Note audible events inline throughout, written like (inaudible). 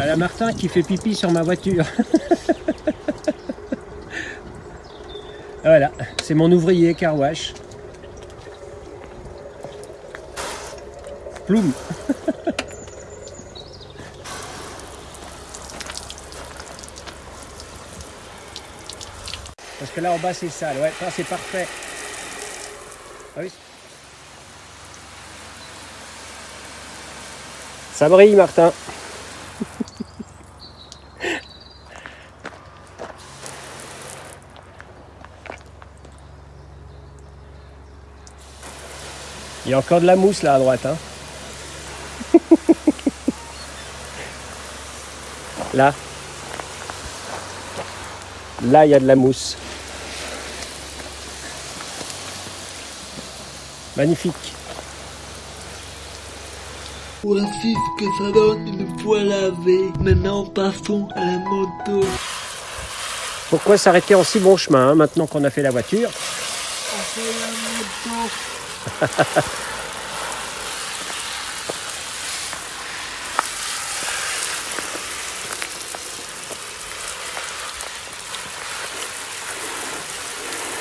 À la Martin qui fait pipi sur ma voiture. (laughs) voilà, c'est mon ouvrier Carwash. Ploum Parce que là en bas c'est sale, ouais, c'est parfait. Ah oui. Ça brille Martin. (laughs) Il y a encore de la mousse là à droite. Hein. là. Là, il y a de la mousse. Magnifique. Voici ce que ça donne une fois lavé. Maintenant, passons à la moto. Pourquoi s'arrêter en si bon chemin hein, maintenant qu'on a fait la voiture? On fait la moto.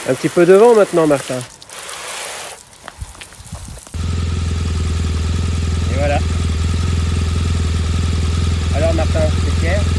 Un petit peu de vent maintenant, Martin. Et voilà. Alors, Martin, c'est Pierre